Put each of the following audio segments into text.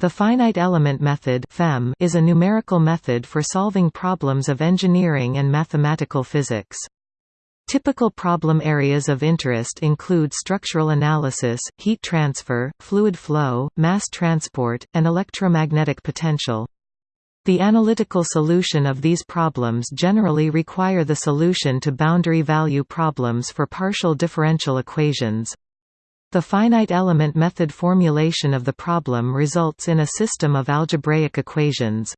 The finite element method is a numerical method for solving problems of engineering and mathematical physics. Typical problem areas of interest include structural analysis, heat transfer, fluid flow, mass transport, and electromagnetic potential. The analytical solution of these problems generally require the solution to boundary value problems for partial differential equations. The finite element method formulation of the problem results in a system of algebraic equations.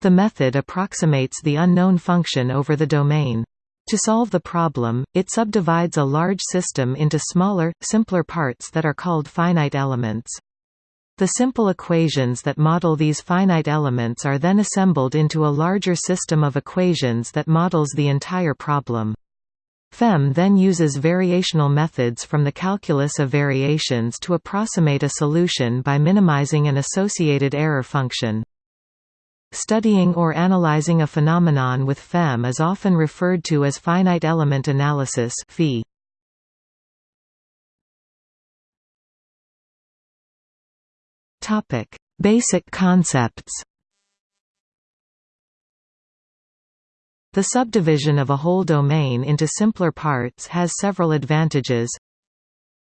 The method approximates the unknown function over the domain. To solve the problem, it subdivides a large system into smaller, simpler parts that are called finite elements. The simple equations that model these finite elements are then assembled into a larger system of equations that models the entire problem. FEM then uses variational methods from the calculus of variations to approximate a solution by minimizing an associated error function. Studying or analyzing a phenomenon with FEM is often referred to as finite element analysis (FEA). Topic: Basic concepts. The subdivision of a whole domain into simpler parts has several advantages.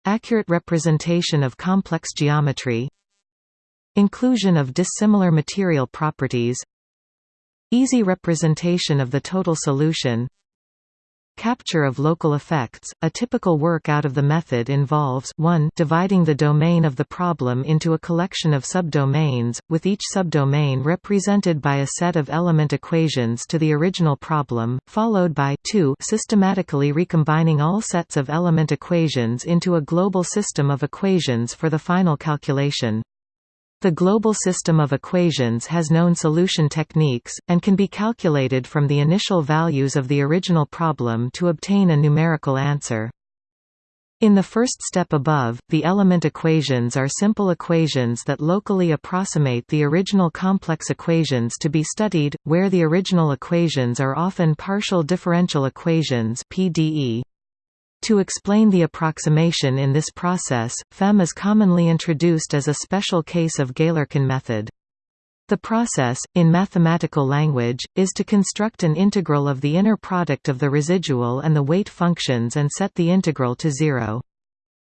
Accurate representation of complex geometry. Inclusion of dissimilar material properties. Easy representation of the total solution Capture of local effects. A typical work out of the method involves 1 dividing the domain of the problem into a collection of subdomains, with each subdomain represented by a set of element equations to the original problem, followed by 2 systematically recombining all sets of element equations into a global system of equations for the final calculation. The global system of equations has known solution techniques, and can be calculated from the initial values of the original problem to obtain a numerical answer. In the first step above, the element equations are simple equations that locally approximate the original complex equations to be studied, where the original equations are often partial differential equations PDE. To explain the approximation in this process, FEM is commonly introduced as a special case of Galerkin method. The process, in mathematical language, is to construct an integral of the inner product of the residual and the weight functions and set the integral to zero.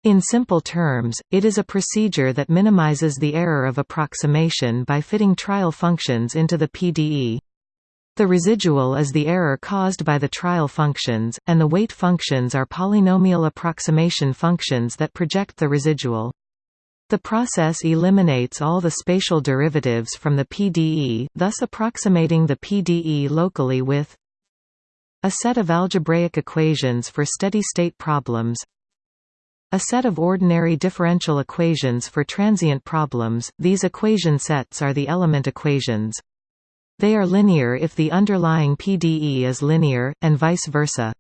In simple terms, it is a procedure that minimizes the error of approximation by fitting trial functions into the PDE. The residual is the error caused by the trial functions, and the weight functions are polynomial approximation functions that project the residual. The process eliminates all the spatial derivatives from the PDE, thus approximating the PDE locally with a set of algebraic equations for steady-state problems a set of ordinary differential equations for transient problems, these equation sets are the element equations. They are linear if the underlying PDE is linear, and vice versa.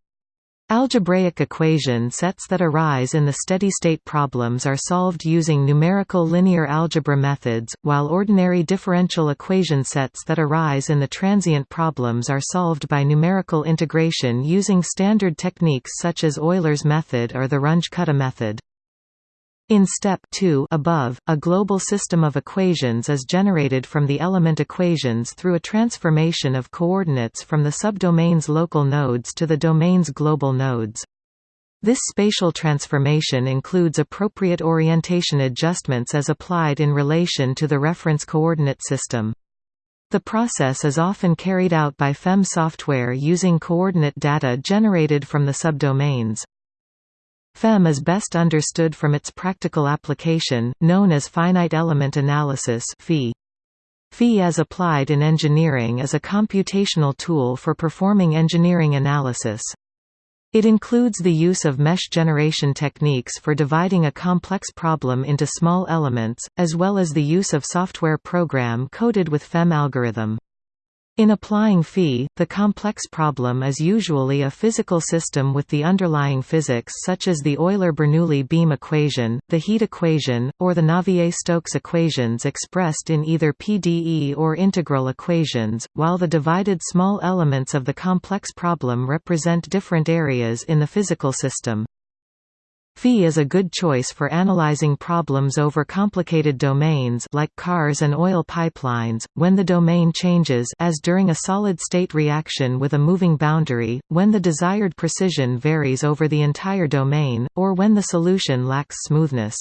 Algebraic equation sets that arise in the steady-state problems are solved using numerical linear algebra methods, while ordinary differential equation sets that arise in the transient problems are solved by numerical integration using standard techniques such as Euler's method or the Runge-Kutta method. In step 2 above, a global system of equations is generated from the element equations through a transformation of coordinates from the subdomain's local nodes to the domain's global nodes. This spatial transformation includes appropriate orientation adjustments as applied in relation to the reference coordinate system. The process is often carried out by FEM software using coordinate data generated from the subdomains. FEM is best understood from its practical application, known as finite element analysis. FEA as applied in engineering is a computational tool for performing engineering analysis. It includes the use of mesh generation techniques for dividing a complex problem into small elements, as well as the use of software program coded with FEM algorithm. In applying FEA, the complex problem is usually a physical system with the underlying physics such as the Euler-Bernoulli beam equation, the heat equation, or the Navier-Stokes equations expressed in either PDE or integral equations, while the divided small elements of the complex problem represent different areas in the physical system. FEA is a good choice for analyzing problems over complicated domains like cars and oil pipelines, when the domain changes as during a solid-state reaction with a moving boundary, when the desired precision varies over the entire domain, or when the solution lacks smoothness.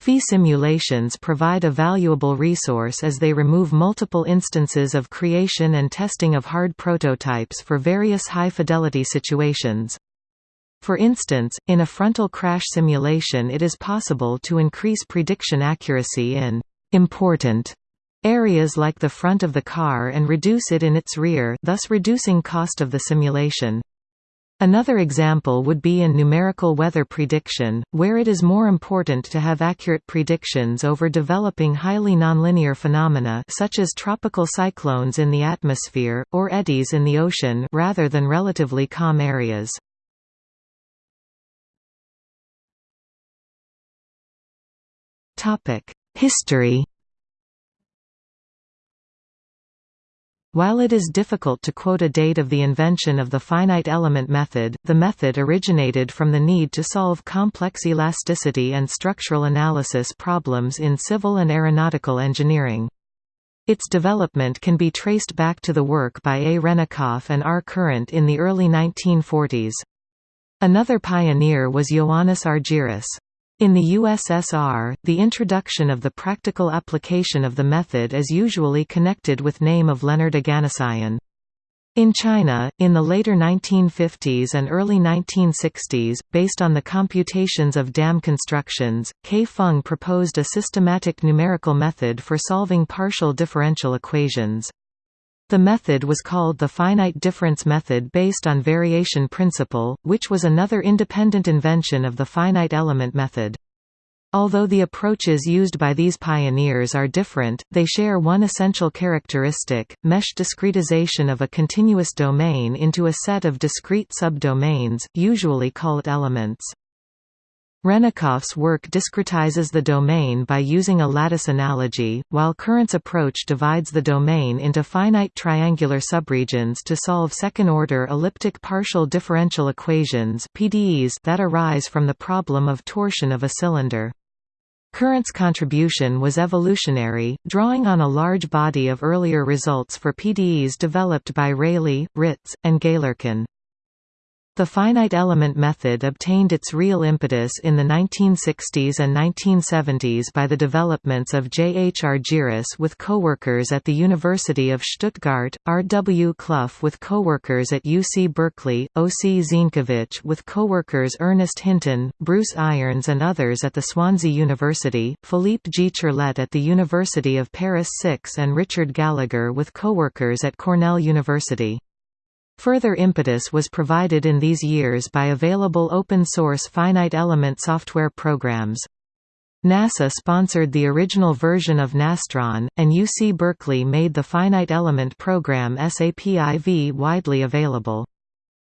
FEA simulations provide a valuable resource as they remove multiple instances of creation and testing of hard prototypes for various high-fidelity situations. For instance, in a frontal crash simulation it is possible to increase prediction accuracy in «important» areas like the front of the car and reduce it in its rear thus reducing cost of the simulation. Another example would be in numerical weather prediction, where it is more important to have accurate predictions over developing highly nonlinear phenomena such as tropical cyclones in the atmosphere, or eddies in the ocean rather than relatively calm areas. History While it is difficult to quote a date of the invention of the finite element method, the method originated from the need to solve complex elasticity and structural analysis problems in civil and aeronautical engineering. Its development can be traced back to the work by A. Hrennikoff and R. Courant in the early 1940s. Another pioneer was Ioannis Argyris. In the USSR, the introduction of the practical application of the method is usually connected with name of Leonard Oganesyan. In China, in the later 1950s and early 1960s, based on the computations of dam constructions, K. Feng proposed a systematic numerical method for solving partial differential equations. The method was called the finite difference method based on variation principle, which was another independent invention of the finite element method. Although the approaches used by these pioneers are different, they share one essential characteristic, mesh discretization of a continuous domain into a set of discrete subdomains, usually called elements. Hrennikoff's work discretizes the domain by using a lattice analogy, while Courant's approach divides the domain into finite triangular subregions to solve second-order elliptic partial differential equations PDEs that arise from the problem of torsion of a cylinder. Courant's contribution was evolutionary, drawing on a large body of earlier results for PDEs developed by Rayleigh, Ritz, and Galerkin. The finite element method obtained its real impetus in the 1960s and 1970s by the developments of J. H. Argyris with co-workers at the University of Stuttgart, R. W. Clough with co-workers at UC Berkeley, O. C. Zienkiewicz with co-workers Ernest Hinton, Bruce Irons and others at the Swansea University, Philippe G. Ciarlet at the University of Paris 6 and Richard Gallagher with co-workers at Cornell University. Further impetus was provided in these years by available open-source finite element software programs. NASA sponsored the original version of Nastran, and UC Berkeley made the finite element program SAP IV widely available.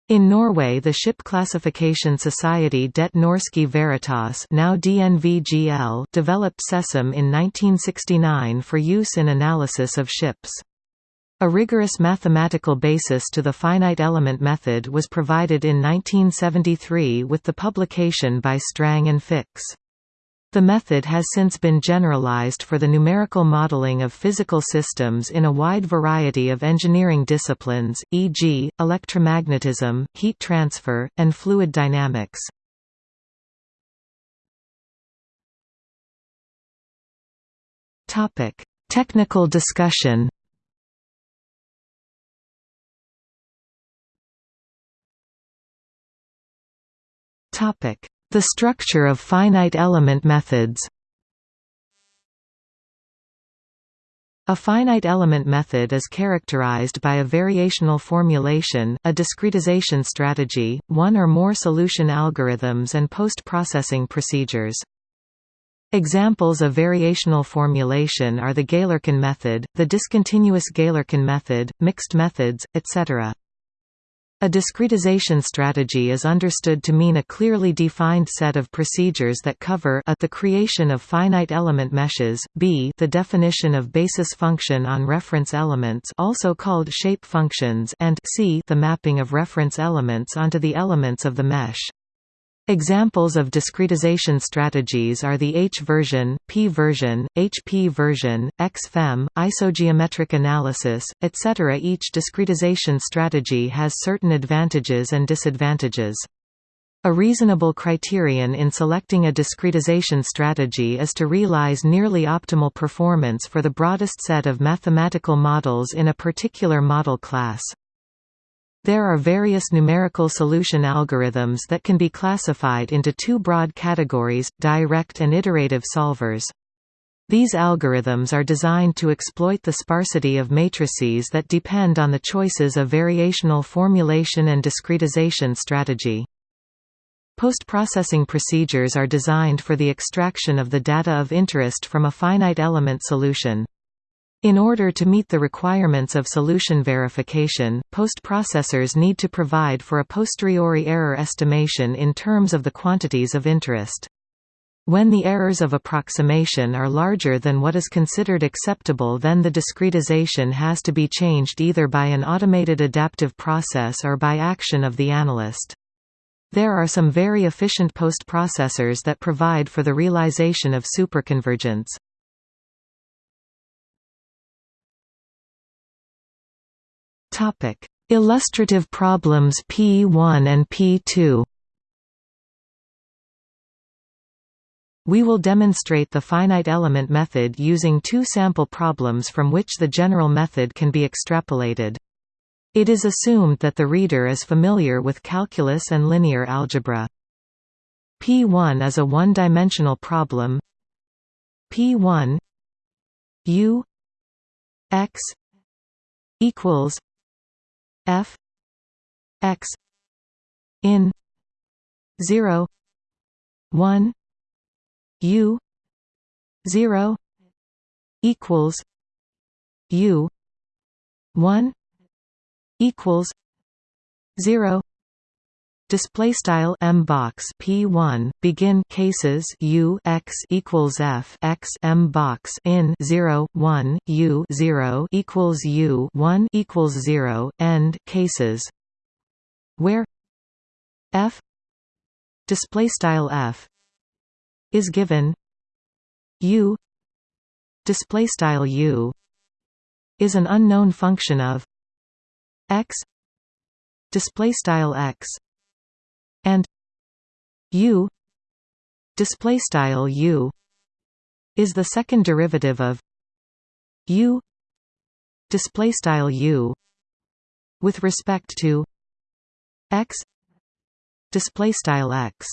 In Norway the Ship Classification Society Det Norske Veritas now developed SESAM in 1969 for use in analysis of ships. A rigorous mathematical basis to the finite element method was provided in 1973 with the publication by Strang and Fix. The method has since been generalized for the numerical modeling of physical systems in a wide variety of engineering disciplines, e.g., electromagnetism, heat transfer, and fluid dynamics. Technical discussion The structure of finite element methods A finite element method is characterized by a variational formulation, a discretization strategy, one or more solution algorithms and post-processing procedures. Examples of variational formulation are the Galerkin method, the discontinuous Galerkin method, mixed methods, etc. A discretization strategy is understood to mean a clearly defined set of procedures that cover a the creation of finite element meshes, b the definition of basis function on reference elements also called shape functions and c the mapping of reference elements onto the elements of the mesh. Examples of discretization strategies are the H-version, P-version, HP-version, X-FEM, isogeometric analysis, etc. Each discretization strategy has certain advantages and disadvantages. A reasonable criterion in selecting a discretization strategy is to realize nearly optimal performance for the broadest set of mathematical models in a particular model class. There are various numerical solution algorithms that can be classified into two broad categories, direct and iterative solvers. These algorithms are designed to exploit the sparsity of matrices that depend on the choices of variational formulation and discretization strategy. Post-processing procedures are designed for the extraction of the data of interest from a finite element solution. In order to meet the requirements of solution verification, post-processors need to provide for a posteriori error estimation in terms of the quantities of interest. When the errors of approximation are larger than what is considered acceptable then the discretization has to be changed either by an automated adaptive process or by action of the analyst. There are some very efficient post-processors that provide for the realization of superconvergence. Topic: Illustrative problems P1 and P2. We will demonstrate the finite element method using two sample problems from which the general method can be extrapolated. It is assumed that the reader is familiar with calculus and linear algebra. P1 is a one-dimensional problem P1 U x equals f x in 0 1 u 0 equals u 1 equals 0 Display style m box p1 begin cases u x equals f x m box in 0 1 u 0 equals u 1 equals 0 end cases. Where f display style f is given u display style u is an unknown function of x display style x and u. Display style u is the second derivative of u. Display style u with respect to x. Display style x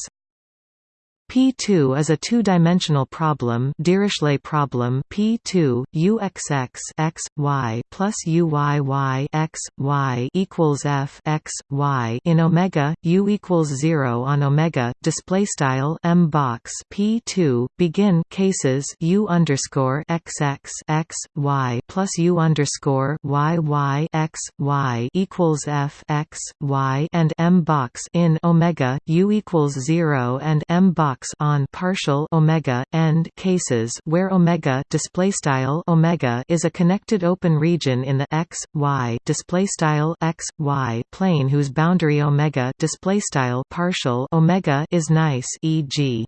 P2 is a two-dimensional problem Dirichlet problem P2 UXX x y plus UYY x y equals f x y in omega u equals 0 on omega display style m box P2 begin cases u underscore XX x y plus u underscore y y x y equals f x y and m box in omega u equals 0 and m box on partial omega end cases where omega display style omega is a connected open region in the x y display style x y plane whose boundary omega display style partial omega is nice e.g.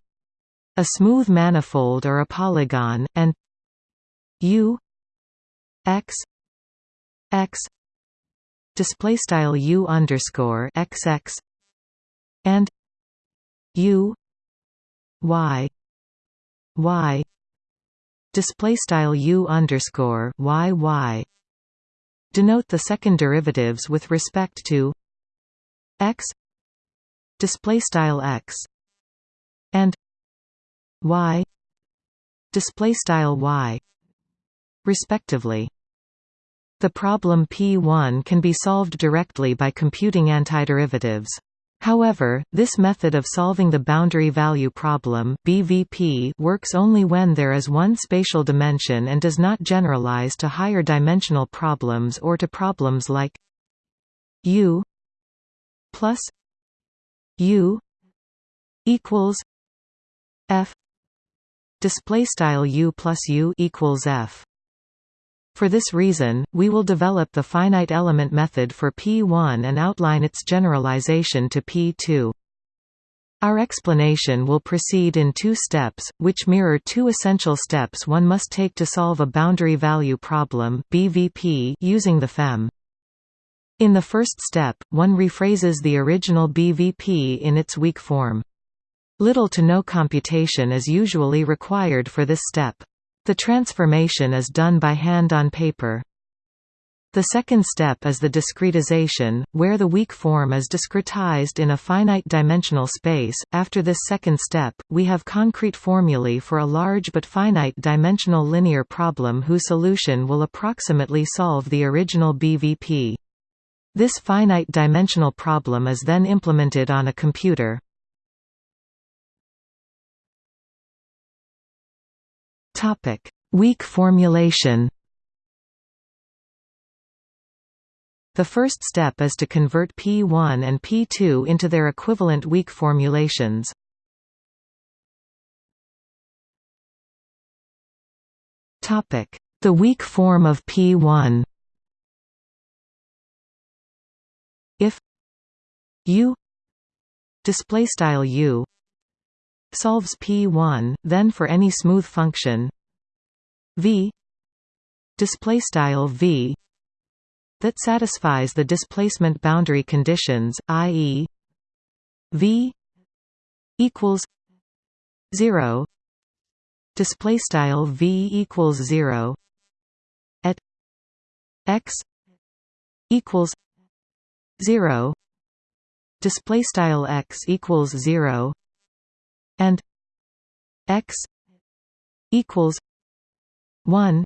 a smooth manifold or a polygon and u x x display style u underscore xx and u y y display style u underscore y y denote the second derivatives with respect to x display style x and y display style y respectively. The problem P1 can be solved directly by computing antiderivatives However, this method of solving the boundary value problem BVP works only when there is one spatial dimension and does not generalize to higher dimensional problems or to problems like U plus U equals F display style U plus U equals F for this reason, we will develop the finite element method for P1 and outline its generalization to P2. Our explanation will proceed in two steps, which mirror two essential steps one must take to solve a boundary value problem BVP using the FEM. In the first step, one rephrases the original BVP in its weak form. Little to no computation is usually required for this step. The transformation is done by hand on paper. The second step is the discretization, where the weak form is discretized in a finite dimensional space. After this second step, we have concrete formulae for a large but finite dimensional linear problem whose solution will approximately solve the original BVP. This finite dimensional problem is then implemented on a computer. Weak formulation. The first step is to convert P1 and P2 into their equivalent weak formulations. Topic: The weak form of P1 If U display style U solves P1 then for any smooth function V display style V that satisfies the displacement boundary conditions, i.e. v equals 0 display style v equals 0 at x equals 0 display style x equals 0 and x equals 1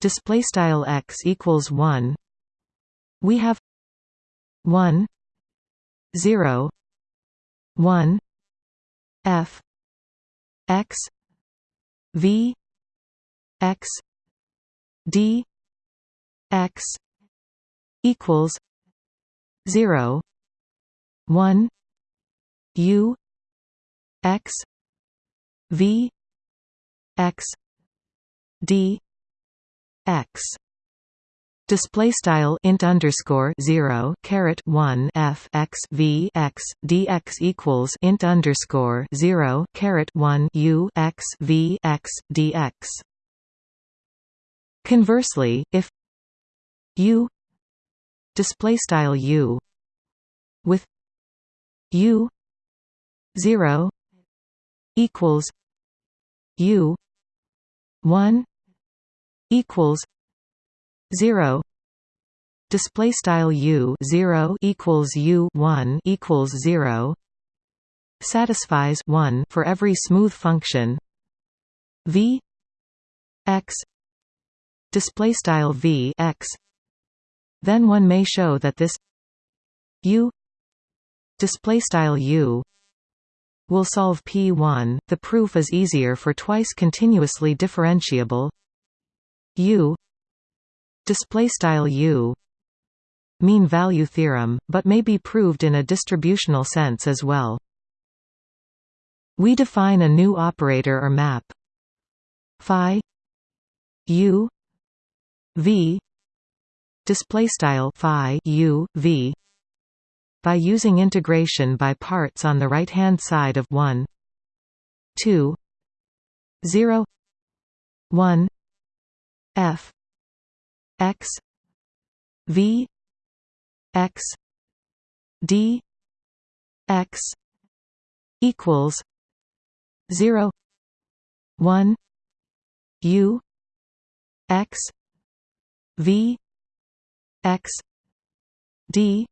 display style x equals 1 we have 1 0 1 f x v x d x equals 0 1 u x v x d x. Display style int underscore 0 caret 1 f x v x dx equals int underscore 0 caret 1 u x v x dx conversely if u display style u with u 0 equals u 1 equals 0 display style u 0 equals u 1 equals 0 satisfies 1 for every smooth function. V x display style v x. Then one may show that this u display style u will solve p1 the proof is easier for twice continuously differentiable. U. Display style u. Mean value theorem but may be proved in a distributional sense as well. We define a new operator or map. Phi u v. Display style phi u v by using integration by parts on the right hand side of 1 2 0 1 f x v x d x equals 0 1 u x v x d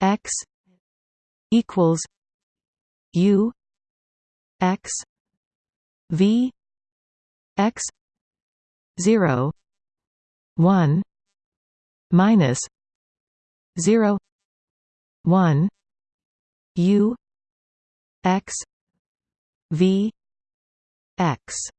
x equals u x v x 0 1 minus 0 1 u x v x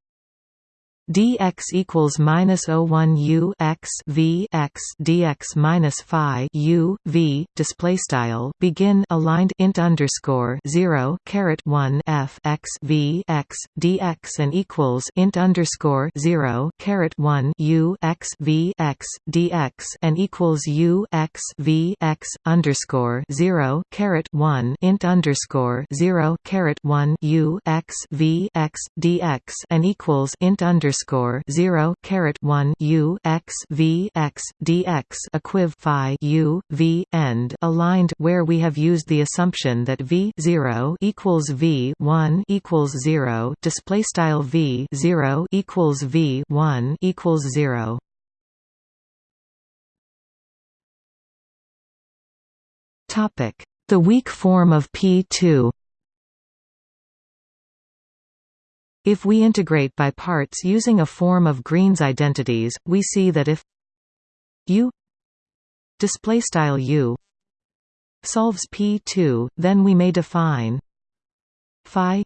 dx equals minus 01 u x v x dx minus phi u v display style begin aligned int underscore 0 caret 1 f x v x dx and equals int underscore 0 caret 1 u x v x dx and equals u x v x underscore 0 caret 1 int underscore 0 caret 1 u x v x dx and equals int underscore underscore zero caret one U x V x DX equiv phi U V end aligned where we have used the assumption that V zero equals V one equals zero display style V zero equals V one equals zero. Topic. The weak form of P2 If we integrate by parts using a form of Green's identities, we see that if u displaystyle u solves P2, then we may define phi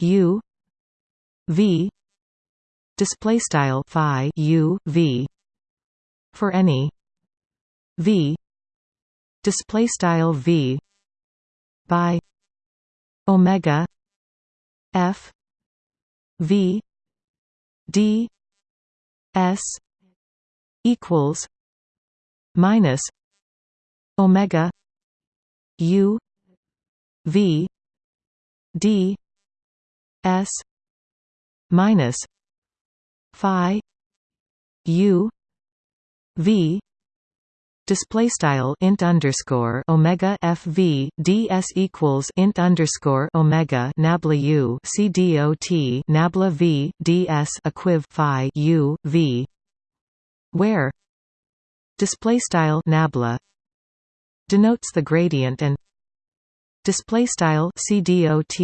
u v displaystyle phi u v for any v displaystyle v by omega f V D S equals minus Omega U V D S minus Phi U V display style int underscore omega fv ds equals int underscore omega nabla u c dot nabla v ds equiv phi u v. Where display style nabla denotes the gradient and display style c dot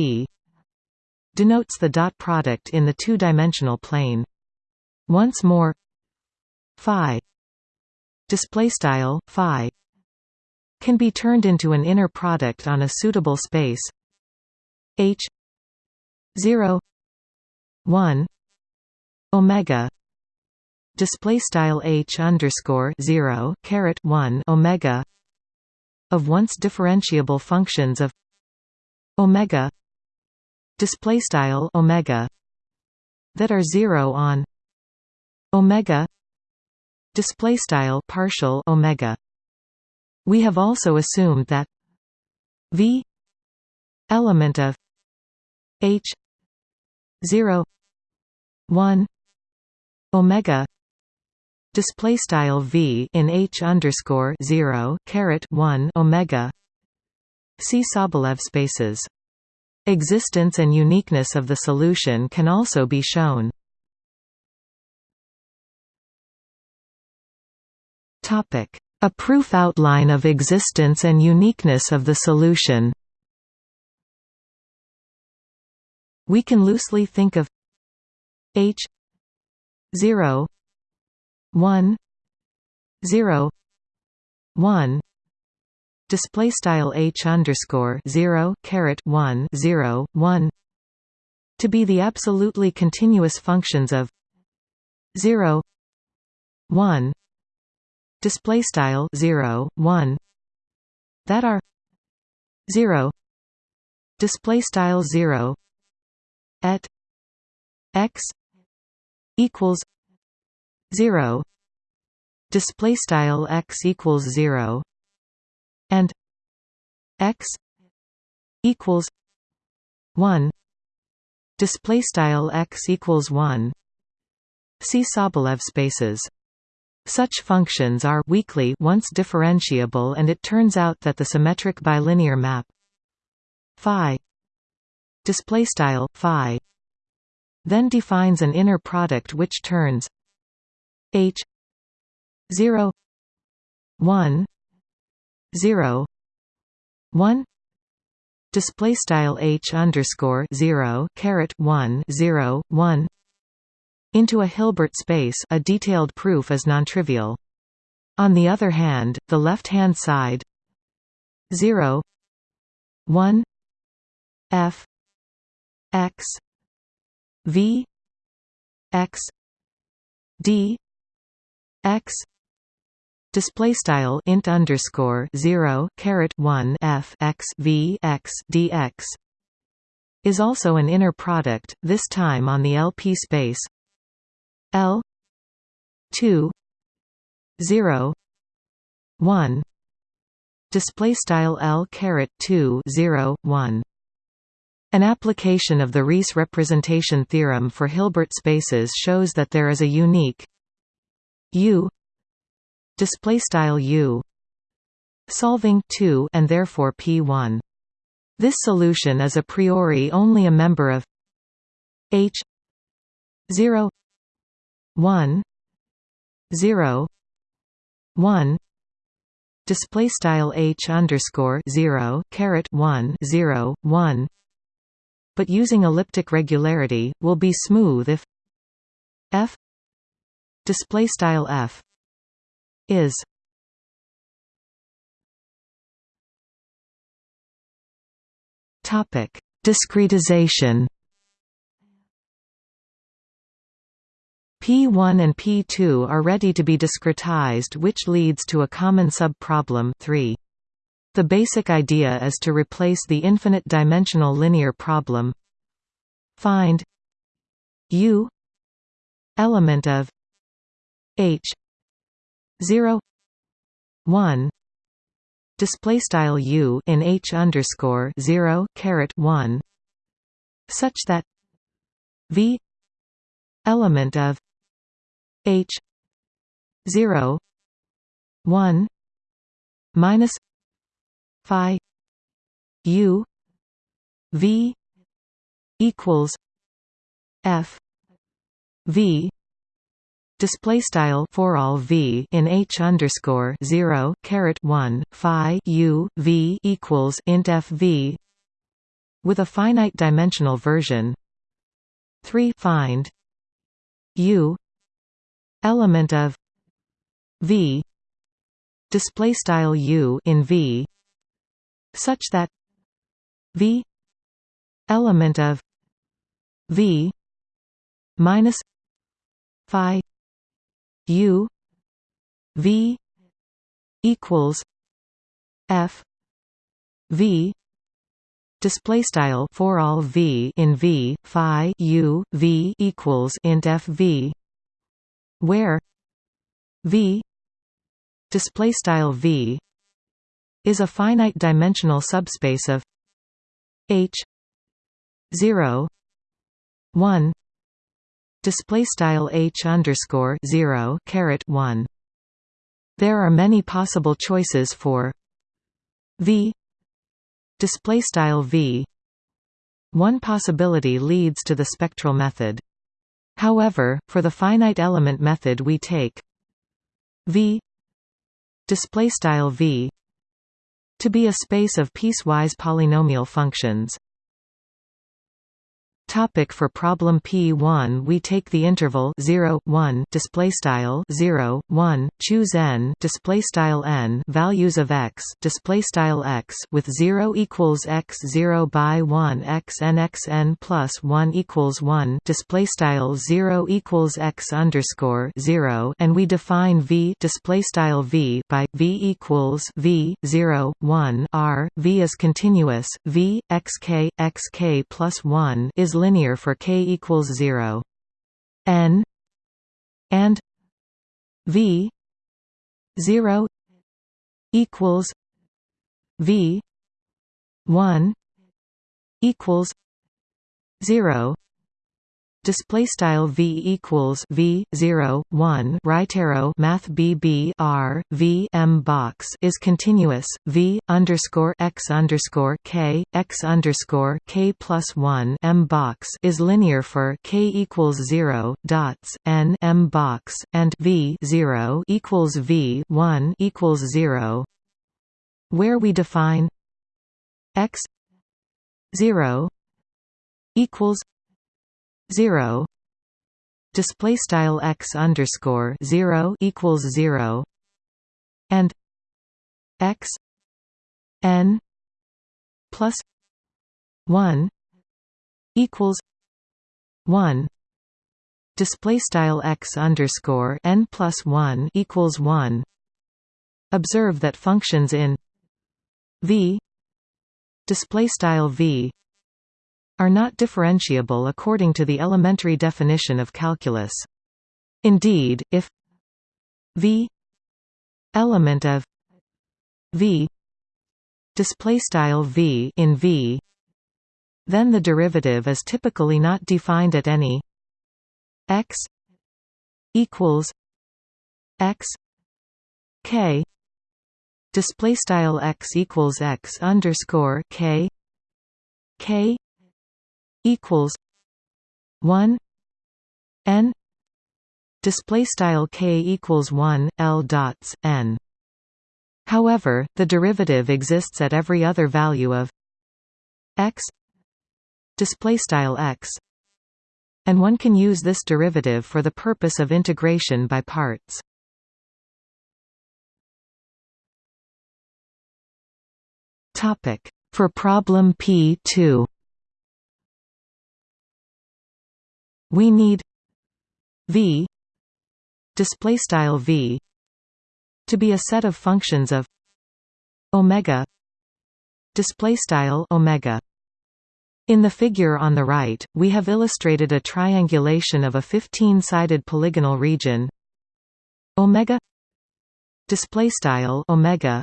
denotes the dot product in the two-dimensional plane. Once more phi display style phi can be turned into an inner product on a suitable space. H 0 1 omega display style h underscore 0 caret 1 omega of once differentiable functions of omega display style omega that are 0 on omega display style partial omega. We have also assumed that v element of h 0 1 omega display style v in h underscore 0 caret 1 omega see Sobolev spaces. Existence and uniqueness of the solution can also be shown A proof outline of existence and uniqueness of the solution. We can loosely think of H 0 1 0 1 display style H underscore 0 caret 1 0 1 to be the absolutely continuous functions of 0 1 display style 0 1 that are 0 display style 0 at x equals 0 display style x equals 0 and x equals 1 display style x equals 1 see Sobolev spaces such functions are weakly once differentiable and it turns out that the symmetric bilinear map phi then defines an inner product which turns h 0 1 0 1 display style h underscore 0 caret 1 0 1 into a Hilbert space a detailed proof is nontrivial. On the other hand, the left-hand side 0 1 f x v x d x display style int underscore 0 caret 1 f x v x dx is also an inner product this time on the lp space l 2 0 1 display style l caret 2 0 1 an application of the Riesz representation theorem for Hilbert spaces shows that there is a unique U display style U solving 2 and therefore P1 this solution is a priori only a member of H 0 1 0 1 display style H underscore 0 caret 1 0 1 but using elliptic regularity will be smooth if F display style F is topic discretization P1 and P2 are ready to be discretized which leads to a common subproblem 3 the basic idea is to replace the infinite-dimensional linear problem. Find u element of h 0 1 display style u in h underscore 0 caret 1 such that v element of h 0 1 minus phi u v equals f v display style for all v in h underscore 0 caret 1 phi u v equals int f v with a finite dimensional version. 3 find u element of v display style u in v such that v element of v minus phi u v equals f v display style for all v in v phi u v equals int f v where v display style v is a finite dimensional subspace of h 0 1 display style h underscore 0 caret 1 there are many possible choices for v display style v. One possibility leads to the spectral method however for the finite element method we take v display style v to be a space of piecewise polynomial functions Topic for problem P1 we take the interval 0 1 display style 0 1 choose n display style n values of x display style x with 0 equals x 0 by 1 x n x n plus 1 equals 1 display style 0 equals x underscore 0 and we define v display style v by v equals v 0 1 r v is continuous v x k x k plus 1 is linear for k equals 0 n and v 0 equals v 1 equals 0 display style v equals v 0 1 right arrow math bb r v m box is continuous v underscore x underscore k x underscore k plus 1 m box is linear for k equals 0 dots n m box and v 0 equals v 1 equals 0 where we define x 0 equals 0 display style x underscore 0 equals 0 and x n plus 1 equals 1 display style x underscore n plus 1 equals 1 observe that functions in v display style v are not differentiable according to the elementary definition of calculus. Indeed if v element of v display style v in v then the derivative is typically not defined at any x equals x k display style x equals x underscore k k equals 1 n. Display style k equals 1 l dots n. However, the derivative exists at every other value of x. Display style x. And one can use this derivative for the purpose of integration by parts. Topic. For problem P2 we need v display style v to be a set of functions of omega display style omega. In the figure on the right we have illustrated a triangulation of a 15-sided polygonal region omega display style omega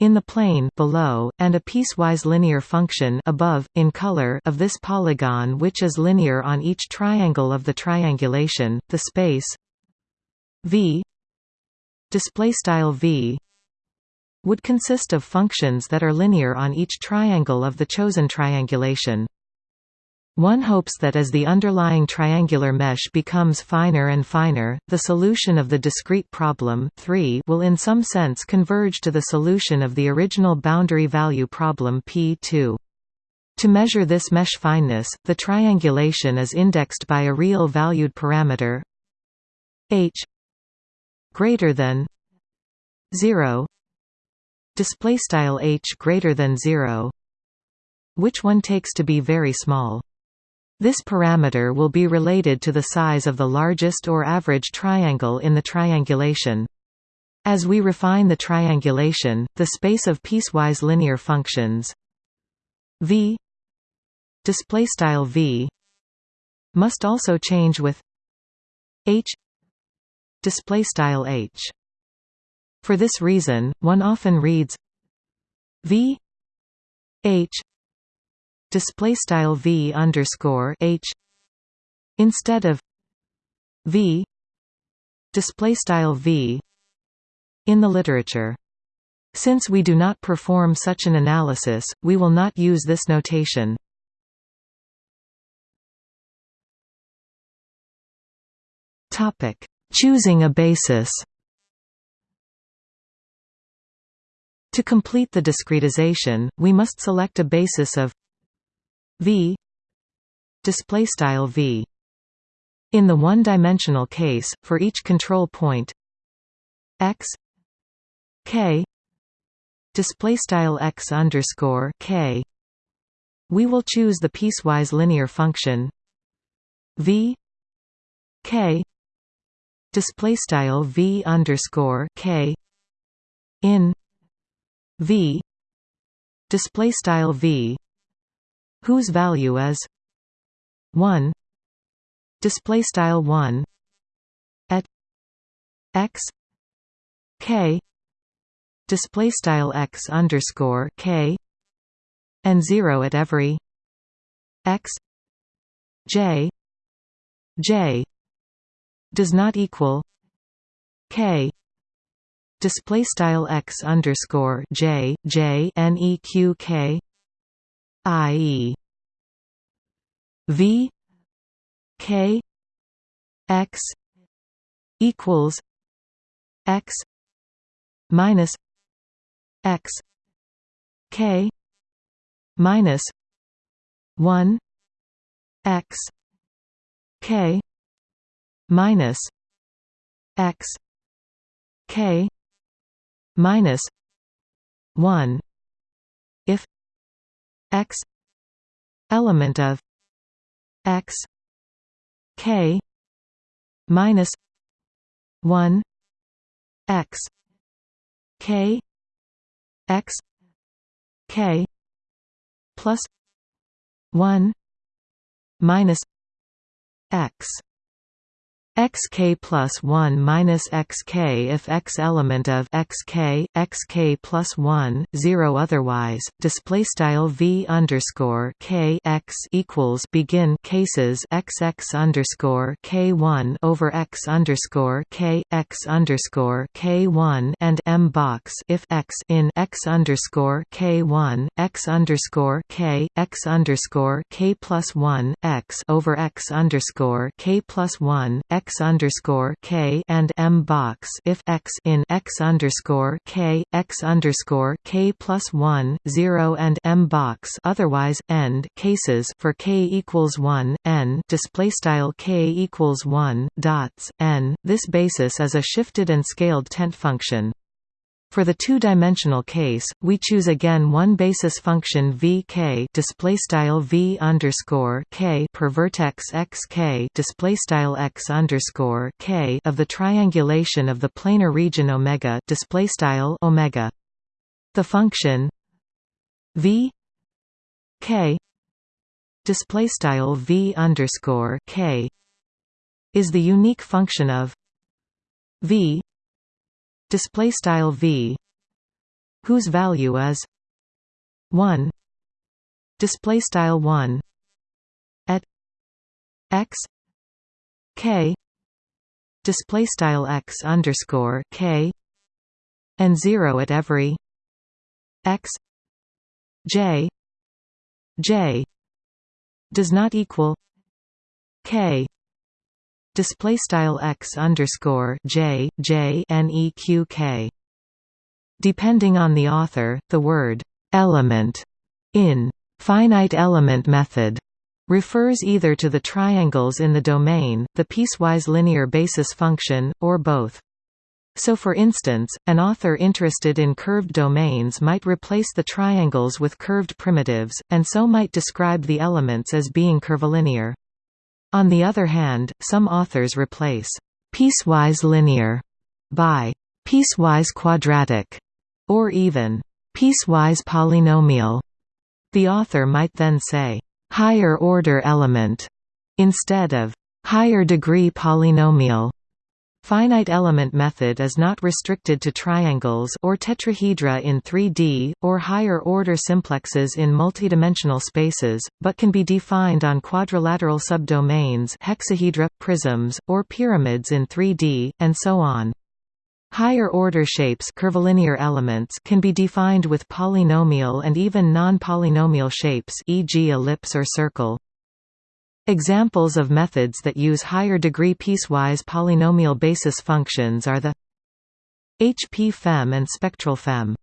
in the plane below, and a piecewise linear function above, in color of this polygon which is linear on each triangle of the triangulation, the space v v would consist of functions that are linear on each triangle of the chosen triangulation. One hopes that as the underlying triangular mesh becomes finer and finer, the solution of the discrete problem 3 will in some sense converge to the solution of the original boundary value problem P2. To measure this mesh fineness, the triangulation is indexed by a real valued parameter h greater than 0 display style h greater than 0 which one takes to be very small this parameter will be related to the size of the largest or average triangle in the triangulation as we refine the triangulation the space of piecewise linear functions v v must also change with h h. For this reason, one often reads v h display style v underscore h instead of v display style v in the literature. Since we do not perform such an analysis, we will not use this notation. Topic Choosing a basis To complete the discretization, we must select a basis of v. Display style v. In the one-dimensional case, for each control point x k display style x underscore k, we will choose the piecewise linear function v k display style v underscore k. In v display style v whose value is 1 display style 1 at x k display style x underscore k and 0 at every x j j does not equal k display style x underscore j j neq k i e. V. K. X. equals x minus x k minus 1 x k minus x k minus 1 if x element of x k minus 1 x k x k plus 1 minus x xk plus 1 minus xk if x element of xk xk plus 1 0 otherwise. Display style v underscore k x equals begin cases xx underscore k1 over x underscore k x underscore k1 and m box if x in x underscore k1 x underscore k x underscore k plus 1 x over x underscore k plus 1 x x underscore k and m box if x in x underscore k x underscore k plus one zero and m box otherwise end cases for k equals one n display style k equals one dots n. This basis is a shifted and scaled tent function. For the two-dimensional case, we choose again one basis function vk display style v underscore k per vertex x k display style x underscore k of the triangulation of the planar region omega display style omega. The function v k display style v underscore k is the unique function of v display style v whose value is 1 display style 1 at x k display style x underscore k and 0 at every x j j does not equal k display style x underscore j j Depending on the author, the word element in finite element method refers either to the triangles in the domain, the piecewise linear basis function, or both. So for instance, an author interested in curved domains might replace the triangles with curved primitives, and so might describe the elements as being curvilinear. On the other hand, some authors replace piecewise linear by piecewise quadratic or even piecewise polynomial. The author might then say higher order element instead of higher degree polynomial. Finite element method is not restricted to triangles or tetrahedra in 3D, or higher-order simplexes in multidimensional spaces, but can be defined on quadrilateral subdomains hexahedra, prisms, or pyramids in 3D, and so on. Higher-order shapes curvilinear elements can be defined with polynomial and even non-polynomial shapes e.g. ellipse or circle. Examples of methods that use higher-degree piecewise polynomial basis functions are the HP-FEM and SpectralFEM.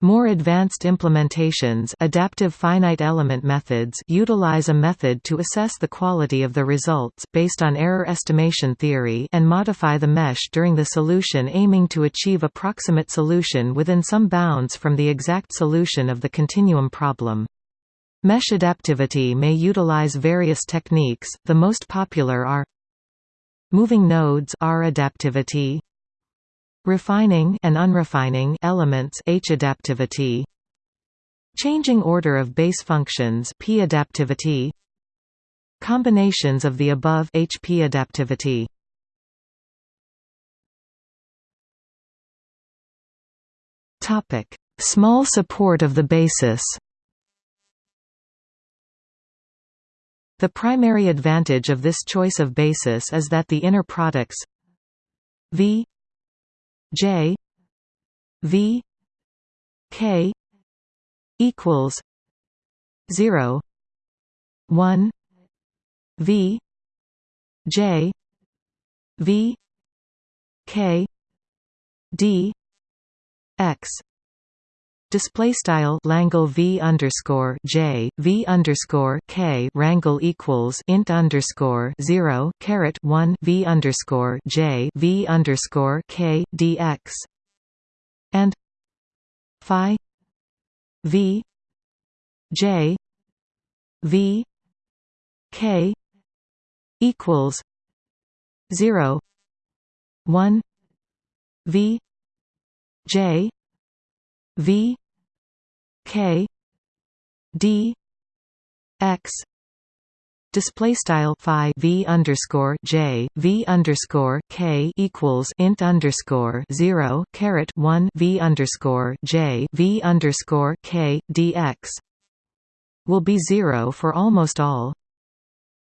More advanced implementations adaptive finite element methods utilize a method to assess the quality of the results based on error estimation theory and modify the mesh during the solution aiming to achieve approximate solution within some bounds from the exact solution of the continuum problem. Mesh adaptivity may utilize various techniques, the most popular are moving nodes R adaptivity, refining and unrefining elements H adaptivity, changing order of base functions P adaptivity, combinations of the above HP adaptivity. Topic: Small support of the basis. The primary advantage of this choice of basis is that the inner products v j v k equals 0 1 v j v k d x Display style Langle V underscore J V underscore K Rangle equals int underscore zero caret one V underscore J V underscore K DX and Phi V J V K equals 0 1 v j v k d x display style phi v underscore j v underscore k equals int underscore zero caret one v underscore j v underscore k dx will be zero for almost all.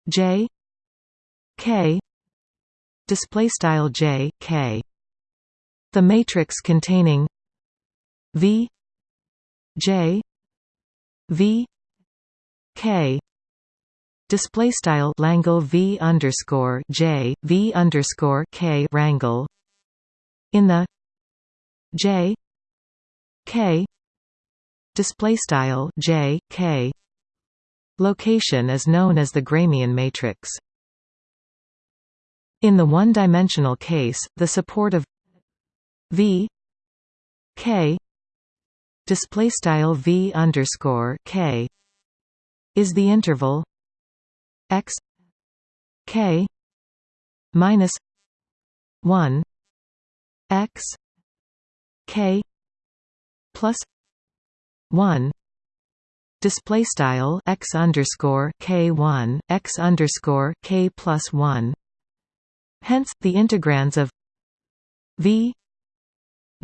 J k display style j k. The matrix containing v j v k. Display style Langle V underscore J V underscore K rangle. In the J K. Display style J K. Location is known as the Gramian matrix. In the one-dimensional case, the support of V K display style V underscore K is the interval x k minus 1 x k plus 1 display style x underscore k one x underscore k plus one. Hence, the integrands of v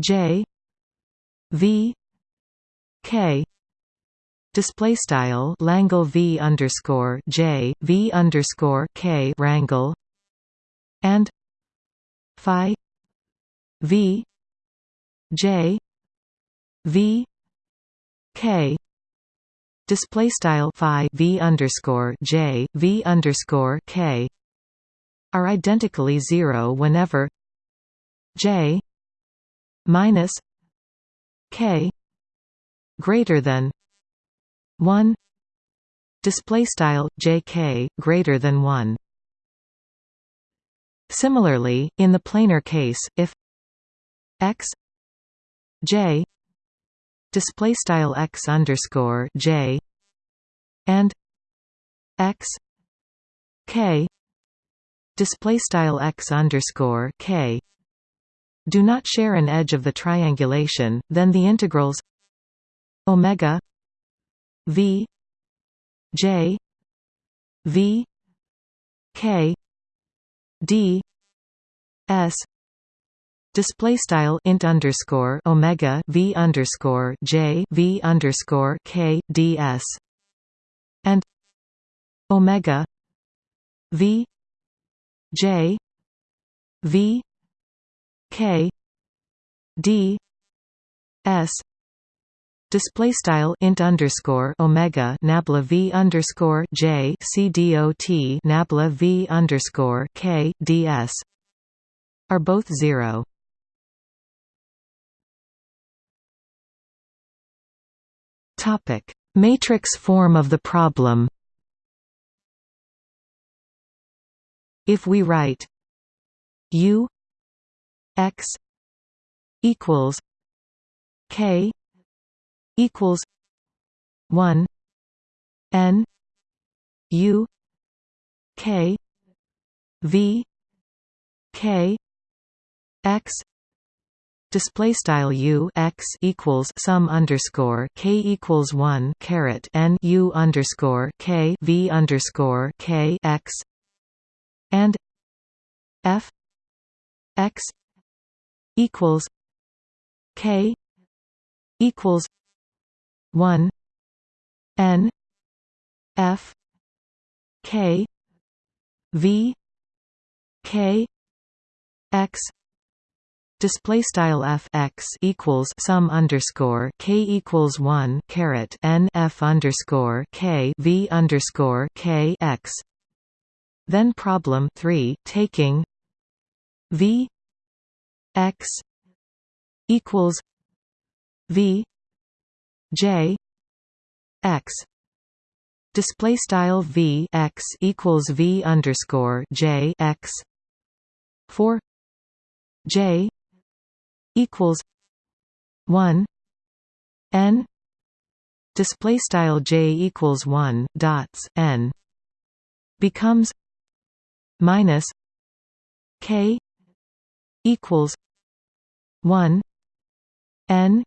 j v k. Display style Langle V underscore J V underscore K rangle. And Phi V J V K. Display style Phi V underscore J V underscore K. Are identically zero whenever J minus K greater than 1 display style jk greater than 1 similarly in the planar case if x j display style x underscore j and x k display style x underscore k do not share an edge of the triangulation then the integrals omega V J V K D S. Display style int underscore omega v underscore j v underscore k ds and omega v j v k d s display style int underscore omega nabla v underscore j c dot nabla v underscore k ds are both zero. Topic: Matrix form of the problem. If we write u x equals k equals one N U K V K X display style u x equals sum underscore k equals one caret n u underscore k v underscore k x and f x equals k equals 1 n f k v k x display style f x equals sum underscore k equals 1 caret n f underscore k v underscore k x. Then problem 3 taking v x equals v J X display style V X equals V underscore J X for J equals one N display style J equals one dots N becomes minus K equals one N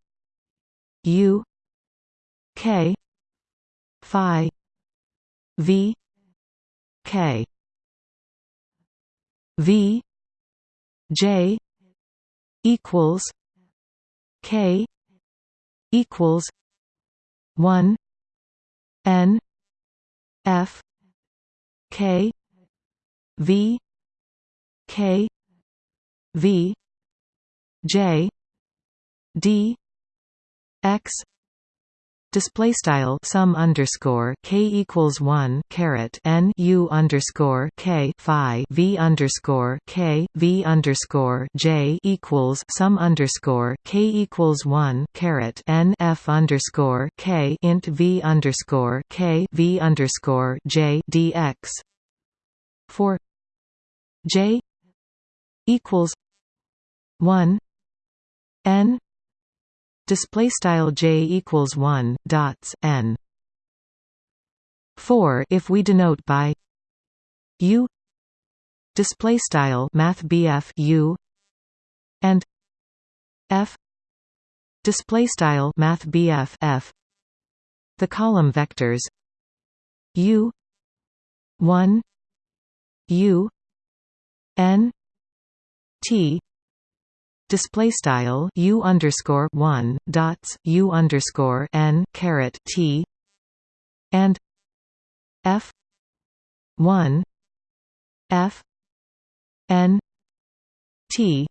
U K Phi V K V J equals K equals one N F K V K V J D X display style sum underscore k equals one caret n u underscore k phi v underscore k v underscore j equals sum underscore k equals one caret n f underscore k int v underscore k v underscore j dx for j equals one n display style j equals 1 dots n. 4 if we denote by u display style math u and f display style math f the column vectors u 1 u n t display style u underscore one dots u underscore n caret t and f one f n t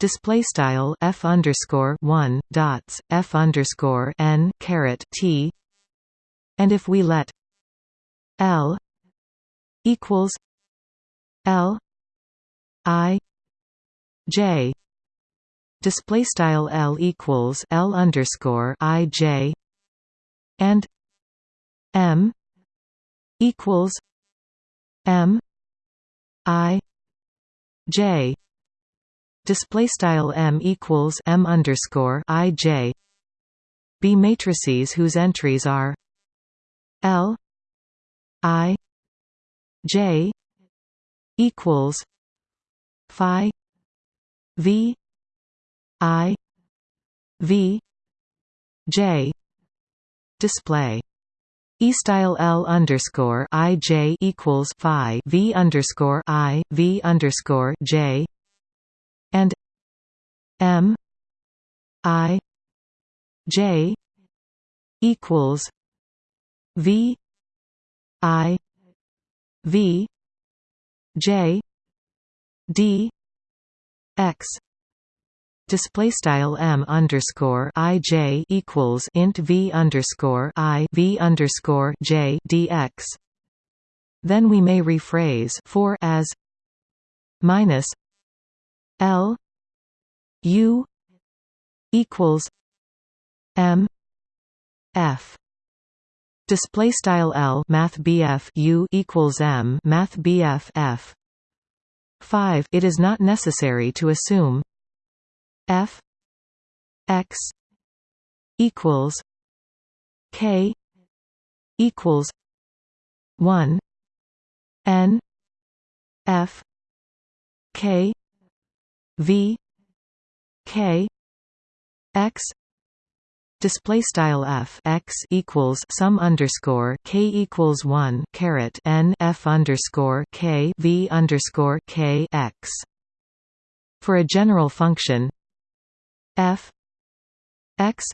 display style f underscore one dots f underscore n caret t. And if we let l equals l i j display style L equals L underscore I J and M equals M I J. Display style M equals M underscore I J. B matrices whose entries are L I J equals Phi V I V J display E style L underscore I J equals Phi V underscore I V underscore J and M I J equals V I V J D X display style m underscore i j equals int v underscore i v underscore j dx. Then we may rephrase for as minus l u equals m f display style l math bf u equals m math bf f 5 it is not necessary to assume f x equals k equals 1 n f k v k x display style f x equals sum underscore k equals 1 caret n f underscore k v underscore k x. For a general function f x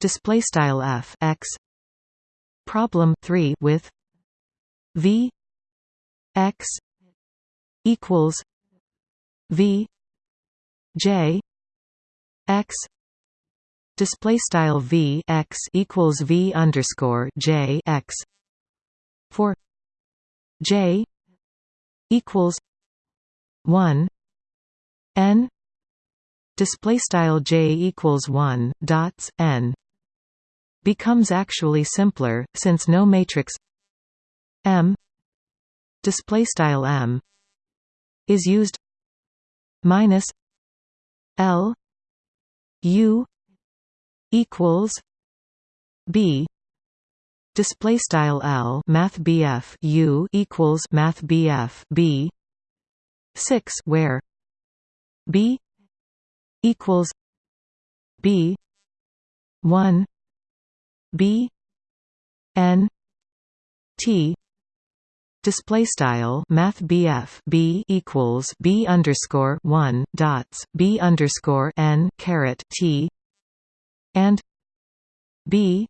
display style f x problem 3 with v x equals v j x display style v x equals v underscore j x for j equals 1 n display style j equals 1 dots n becomes actually simpler since no matrix m display style m is used minus l u equals b display style l math bf u equals math bf b 6 where b equals b 1 b n t display style math BF B equals B underscore 1 dots B underscore n caret T and B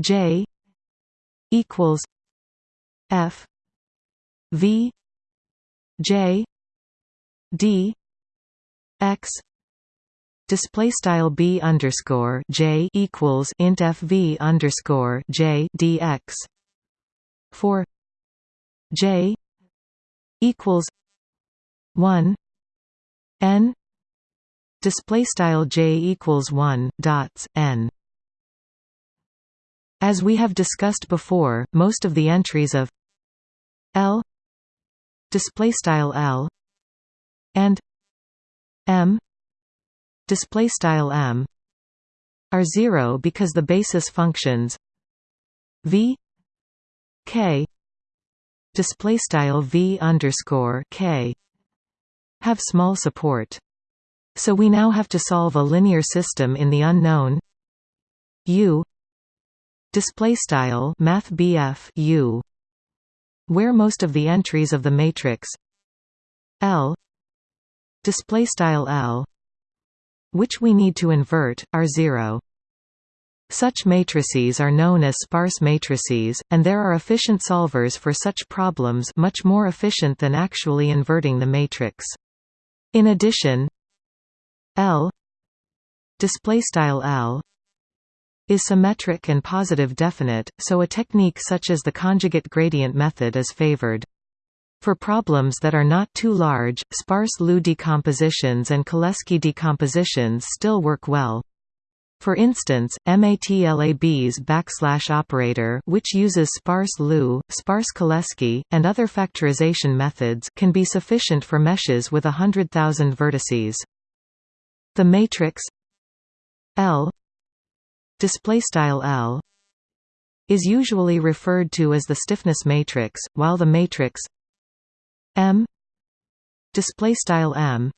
J equals F V J D X display style b underscore j equals int f v underscore j dx. For j equals one n. Display style j equals one dots n. As we have discussed before, most of the entries of l display style l and m display style m are zero because the basis functions v k display style v underscore k have small support. So we now have to solve a linear system in the unknown u display style math u where most of the entries of the matrix L display style L which we need to invert, are zero. Such matrices are known as sparse matrices, and there are efficient solvers for such problems much more efficient than actually inverting the matrix. In addition, L L is symmetric and positive definite, so a technique such as the conjugate gradient method is favored. For problems that are not too large, sparse LU decompositions and Cholesky decompositions still work well. For instance, MATLAB's backslash operator which uses sparse LU, sparse Cholesky, and other factorization methods can be sufficient for meshes with hundred thousand vertices. The matrix L L is usually referred to as the stiffness matrix, while the matrix M display style M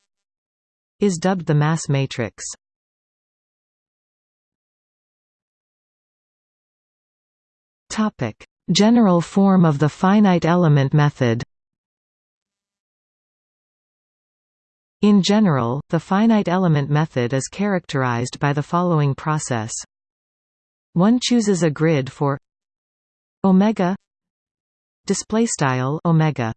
is dubbed the mass matrix. Topic: General form of the finite element method. In general, the finite element method is characterized by the following process. One chooses a grid for omega display style omega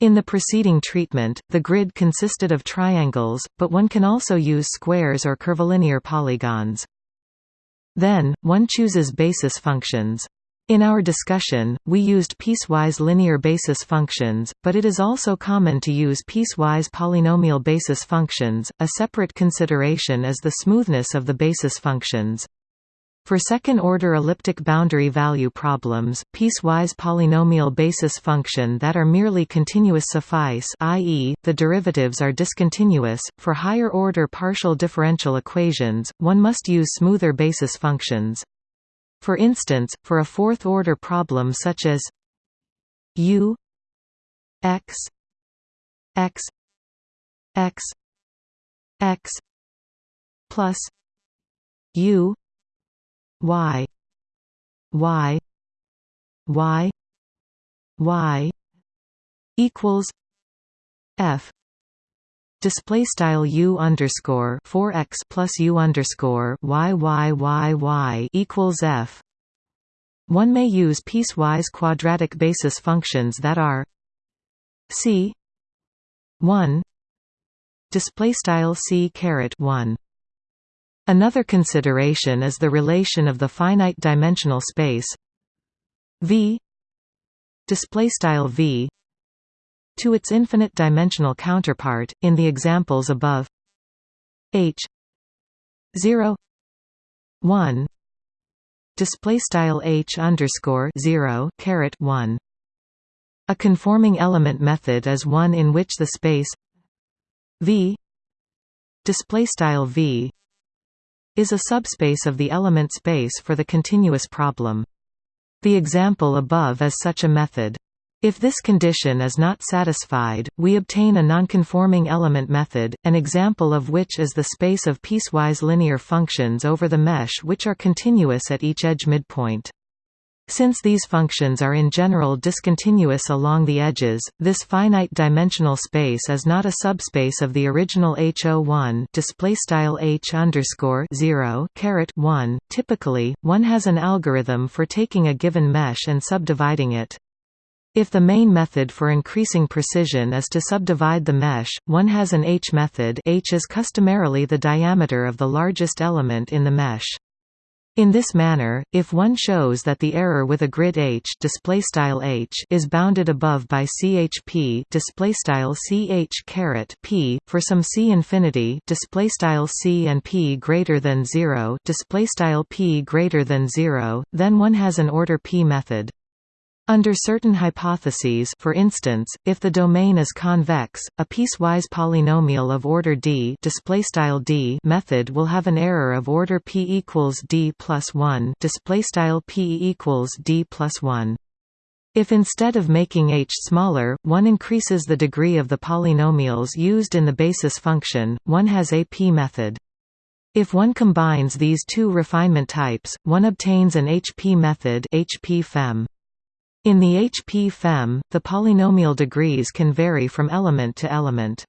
in the preceding treatment, the grid consisted of triangles, but one can also use squares or curvilinear polygons. Then, one chooses basis functions. In our discussion, we used piecewise linear basis functions, but it is also common to use piecewise polynomial basis functions. A separate consideration is the smoothness of the basis functions. For second-order elliptic boundary value problems, piecewise polynomial basis function that are merely continuous suffice i.e., the derivatives are discontinuous. For higher-order partial differential equations, one must use smoother basis functions. For instance, for a fourth-order problem such as u x x x x plus u y. Y. Y. Y. equals f. Display style u underscore 4 x plus u underscore y y y y equals f. One may use piecewise quadratic basis functions that are c 1 display style c caret 1 Another consideration is the relation of the finite dimensional space V V to its infinite dimensional counterpart in the examples above. H 0 1 display style H underscore 0 caret 1 a conforming element method is one in which the space V display style V is a subspace of the element space for the continuous problem. The example above is such a method. If this condition is not satisfied, we obtain a nonconforming element method, an example of which is the space of piecewise linear functions over the mesh which are continuous at each edge midpoint. Since these functions are in general discontinuous along the edges, this finite-dimensional space is not a subspace of the original H01 display style H underscore 0 caret 1. Typically, one has an algorithm for taking a given mesh and subdividing it. If the main method for increasing precision is to subdivide the mesh, one has an H method H is customarily the diameter of the largest element in the mesh. In this manner, if one shows that the error with a grid H, H is bounded above by CHP CH caret P for some C infinity C and P greater than 0 P greater than 0, then one has an order P method. Under certain hypotheses for instance, if the domain is convex, a piecewise polynomial of order d, d method will have an error of order p equals d plus 1 p equals d plus 1. If instead of making h smaller, one increases the degree of the polynomials used in the basis function, one has a p method. If one combines these two refinement types, one obtains an HP method HP -fem. In the HP-FEM, the polynomial degrees can vary from element to element.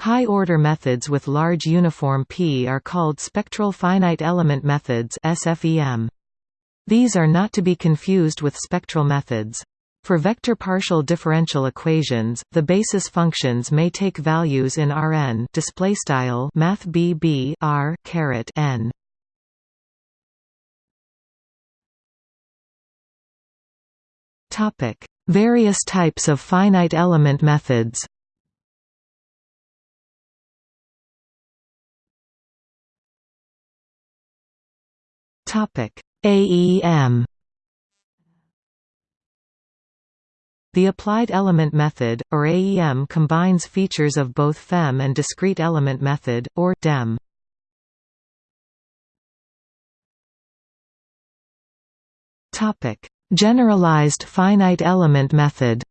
High-order methods with large uniform P are called spectral finite element methods SFEM. These are not to be confused with spectral methods. For vector partial differential equations, the basis functions may take values in Rn display style math R caret n. Topic: Various types of finite element methods. Topic: AEM. The applied element method, or AEM combines features of both FEM and discrete element method, or DEM. Topic: Generalized finite element method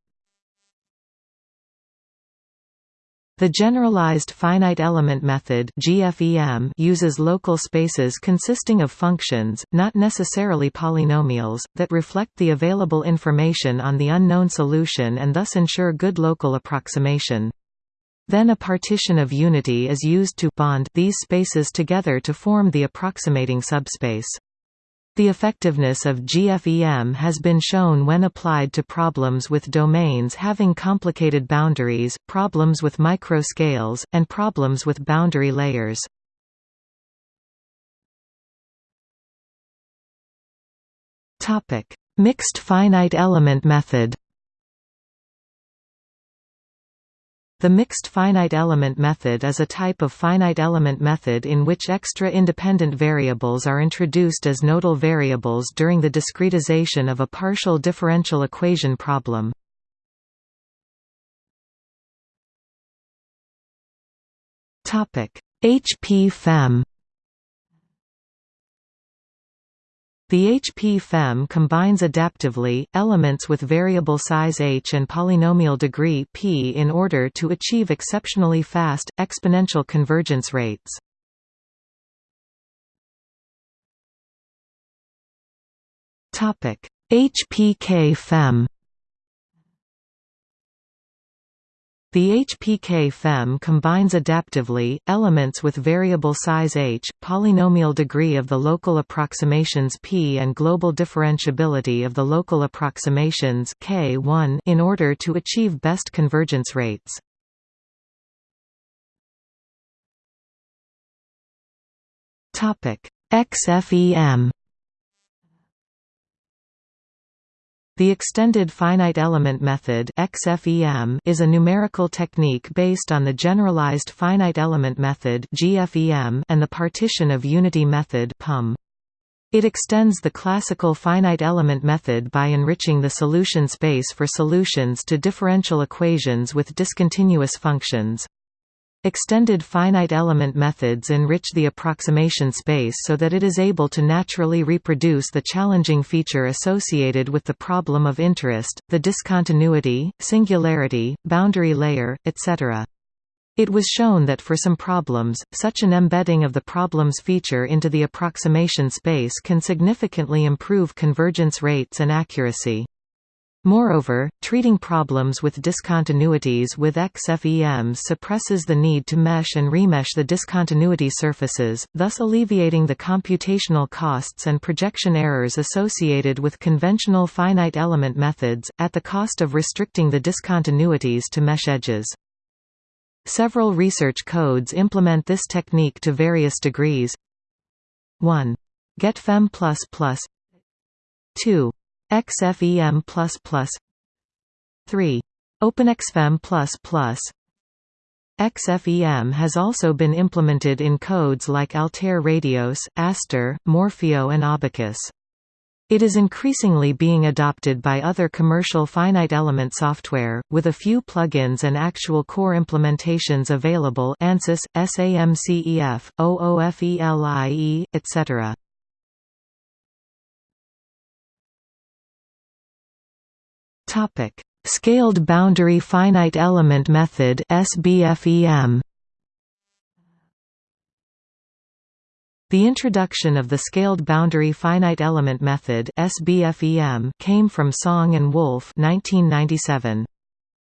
The generalized finite element method (GFEM) uses local spaces consisting of functions, not necessarily polynomials, that reflect the available information on the unknown solution and thus ensure good local approximation. Then a partition of unity is used to bond these spaces together to form the approximating subspace. The effectiveness of GFEM has been shown when applied to problems with domains having complicated boundaries, problems with microscales, and problems with boundary layers. Mixed finite element method The mixed finite element method is a type of finite element method in which extra independent variables are introduced as nodal variables during the discretization of a partial differential equation problem. HP-FEM The HP-FEM combines adaptively, elements with variable size h and polynomial degree p in order to achieve exceptionally fast, exponential convergence rates. HPK-FEM The HPK-FEM combines adaptively, elements with variable size h, polynomial degree of the local approximations p and global differentiability of the local approximations k1 in order to achieve best convergence rates. XFEM The extended finite element method XFEM is a numerical technique based on the generalized finite element method GFEM and the partition of unity method PUM. It extends the classical finite element method by enriching the solution space for solutions to differential equations with discontinuous functions. Extended finite element methods enrich the approximation space so that it is able to naturally reproduce the challenging feature associated with the problem of interest, the discontinuity, singularity, boundary layer, etc. It was shown that for some problems, such an embedding of the problem's feature into the approximation space can significantly improve convergence rates and accuracy. Moreover, treating problems with discontinuities with XFEM suppresses the need to mesh and remesh the discontinuity surfaces, thus alleviating the computational costs and projection errors associated with conventional finite element methods, at the cost of restricting the discontinuities to mesh edges. Several research codes implement this technique to various degrees. 1. GetFEM++ 2. XFEM++ 3. OpenXFEM++ XFEM has also been implemented in codes like Altair Radioss, Aster, Morfeo and Abaqus. It is increasingly being adopted by other commercial finite element software, with a few plugins and actual core implementations available ANSYS, SAMCEF, OOFELIE, etc. Scaled Boundary Finite Element Method SBFEM The introduction of the Scaled Boundary Finite Element Method SBFEM came from Song and Wolf 1997.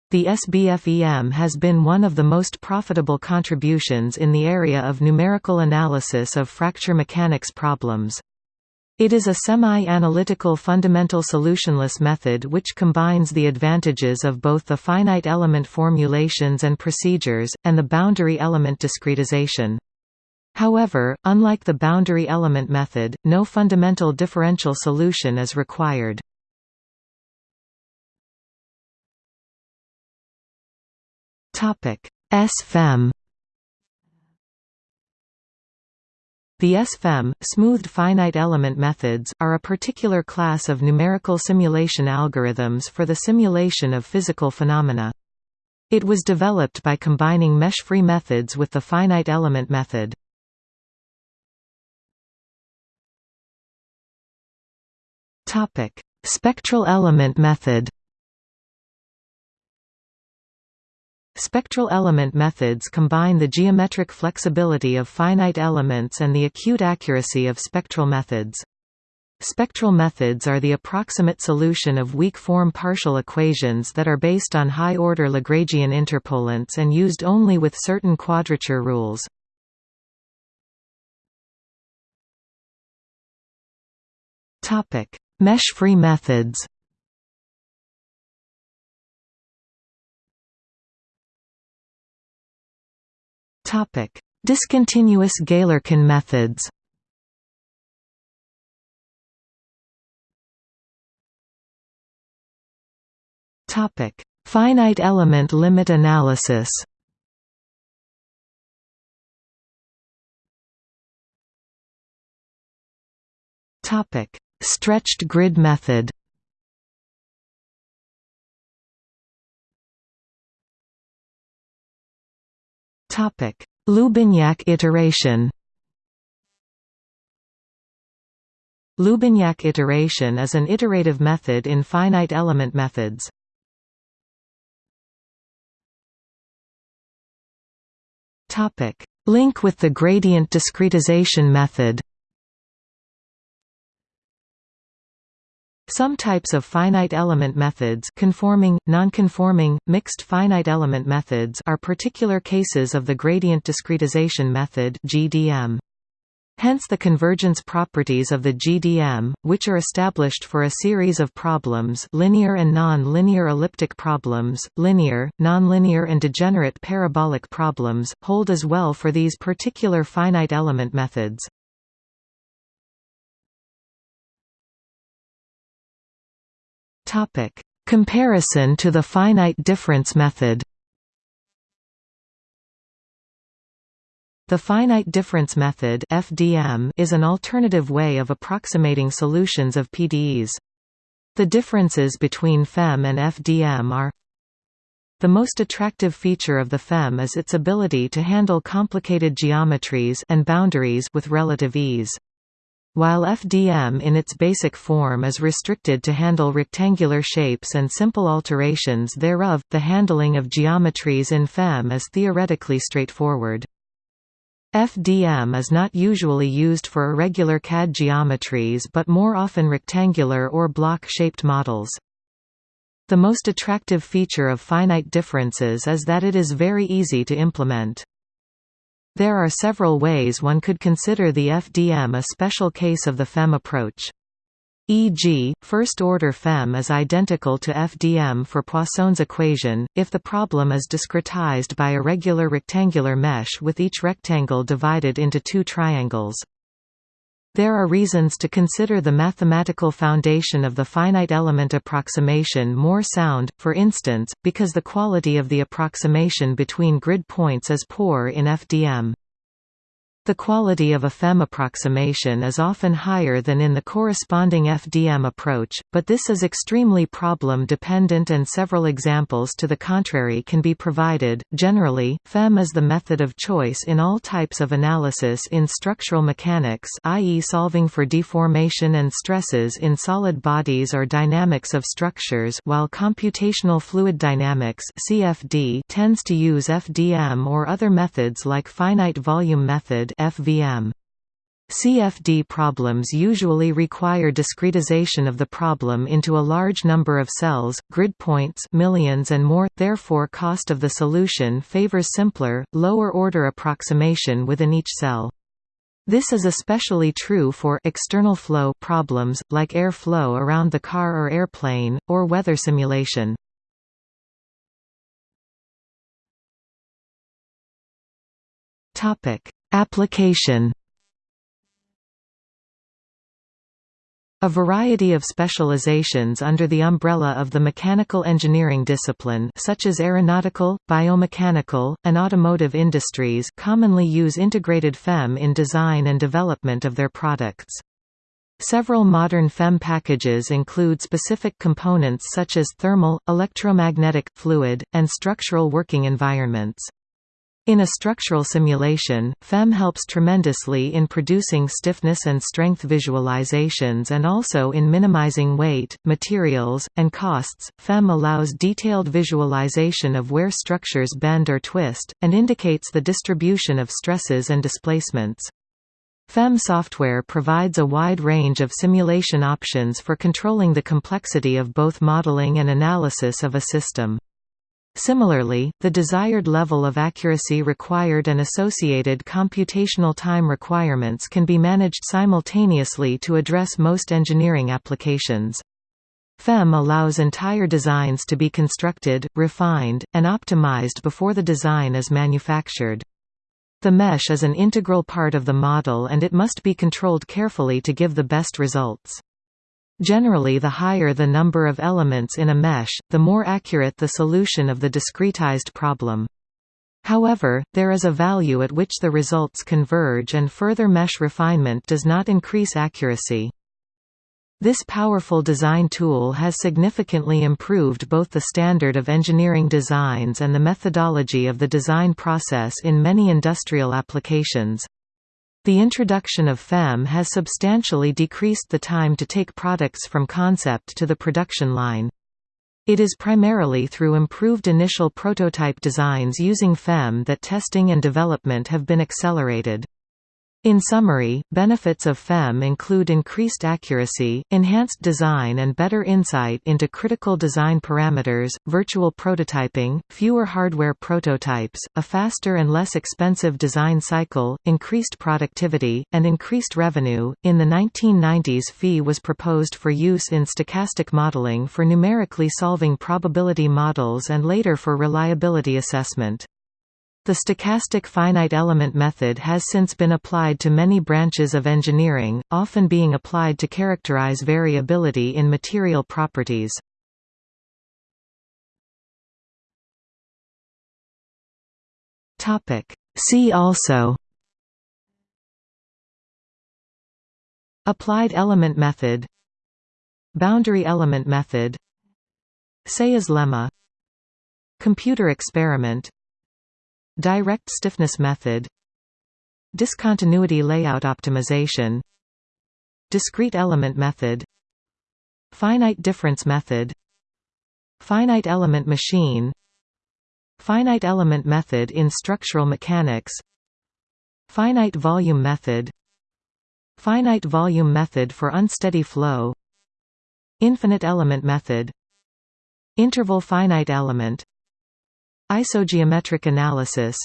The SBFEM has been one of the most profitable contributions in the area of numerical analysis of fracture mechanics problems. It is a semi-analytical fundamental solutionless method which combines the advantages of both the finite element formulations and procedures, and the boundary element discretization. However, unlike the boundary element method, no fundamental differential solution is required. SFEM The SFEM, smoothed finite element methods, are a particular class of numerical simulation algorithms for the simulation of physical phenomena. It was developed by combining mesh-free methods with the finite element method. Spectral element method. Spectral element methods combine the geometric flexibility of finite elements and the acute accuracy of spectral methods. Spectral methods are the approximate solution of weak-form partial equations that are based on high-order Lagrangian interpolants and used only with certain quadrature rules. Mesh-free methods Discontinuous Galerkin methods. Topic: Finite element limit analysis. Topic: Stretched grid method Loubignac iteration. Loubignac iteration is an iterative method in finite element methods. Topic: Link with the gradient discretization method Some types of finite element methods conforming, nonconforming, mixed finite element methods are particular cases of the gradient discretization method GDM. Hence the convergence properties of the GDM, which are established for a series of problems linear and non-linear elliptic problems, linear, nonlinear and degenerate parabolic problems, hold as well for these particular finite element methods. Topic: Comparison to the finite difference method. The finite difference method (FDM) is an alternative way of approximating solutions of PDEs. The differences between FEM and FDM are The most attractive feature of the FEM is its ability to handle complicated geometries and boundaries with relative ease. While FDM in its basic form is restricted to handle rectangular shapes and simple alterations thereof, the handling of geometries in FEM is theoretically straightforward. FDM is not usually used for irregular CAD geometries but more often rectangular or block-shaped models. The most attractive feature of finite differences is that it is very easy to implement. There are several ways one could consider the FDM a special case of the FEM approach. E.g., first-order FEM is identical to FDM for Poisson's equation, if the problem is discretized by a regular rectangular mesh with each rectangle divided into two triangles. There are reasons to consider the mathematical foundation of the finite element approximation more sound, for instance, because the quality of the approximation between grid points is poor in FDM. The quality of a FEM approximation is often higher than in the corresponding FDM approach, but this is extremely problem-dependent and several examples to the contrary can be provided. Generally, FEM is the method of choice in all types of analysis in structural mechanics i.e. solving for deformation and stresses in solid bodies or dynamics of structures while computational fluid dynamics CFD tends to use FDM or other methods like finite volume method FVM. CFD problems usually require discretization of the problem into a large number of cells, grid points millions and more, therefore cost of the solution favors simpler, lower-order approximation within each cell. This is especially true for external flow problems, like air flow around the car or airplane, or weather simulation. Application A variety of specializations under the umbrella of the mechanical engineering discipline such as aeronautical, biomechanical, and automotive industries commonly use integrated FEM in design and development of their products. Several modern FEM packages include specific components such as thermal, electromagnetic, fluid, and structural working environments. In a structural simulation, FEM helps tremendously in producing stiffness and strength visualizations and also in minimizing weight, materials, and costs. FEM allows detailed visualization of where structures bend or twist, and indicates the distribution of stresses and displacements. FEM software provides a wide range of simulation options for controlling the complexity of both modeling and analysis of a system. Similarly, the desired level of accuracy required and associated computational time requirements can be managed simultaneously to address most engineering applications. FEM allows entire designs to be constructed, refined, and optimized before the design is manufactured. The mesh is an integral part of the model and it must be controlled carefully to give the best results. Generally the higher the number of elements in a mesh, the more accurate the solution of the discretized problem. However, there is a value at which the results converge and further mesh refinement does not increase accuracy. This powerful design tool has significantly improved both the standard of engineering designs and the methodology of the design process in many industrial applications. The introduction of FEM has substantially decreased the time to take products from concept to the production line. It is primarily through improved initial prototype designs using FEM that testing and development have been accelerated. In summary, benefits of FEM include increased accuracy, enhanced design and better insight into critical design parameters, virtual prototyping, fewer hardware prototypes, a faster and less expensive design cycle, increased productivity, and increased revenue. In the 1990s, FEI was proposed for use in stochastic modeling for numerically solving probability models and later for reliability assessment. The stochastic finite element method has since been applied to many branches of engineering, often being applied to characterize variability in material properties. See also Applied element method Boundary element method Céa's lemma Computer experiment Direct stiffness method Discontinuity layout optimization Discrete element method Finite difference method Finite element machine Finite element method in structural mechanics Finite volume method Finite volume method for unsteady flow Infinite element method Interval finite element Isogeometric analysis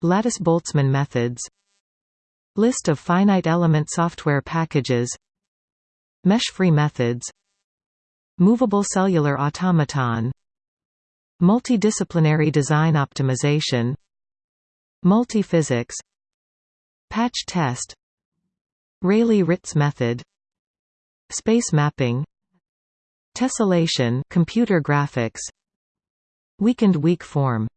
Lattice-Boltzmann methods List of finite element software packages Mesh-free methods Movable cellular automaton Multidisciplinary design optimization Multiphysics Patch test Rayleigh-Ritz method Space mapping Tessellation computer graphics Weakened weak form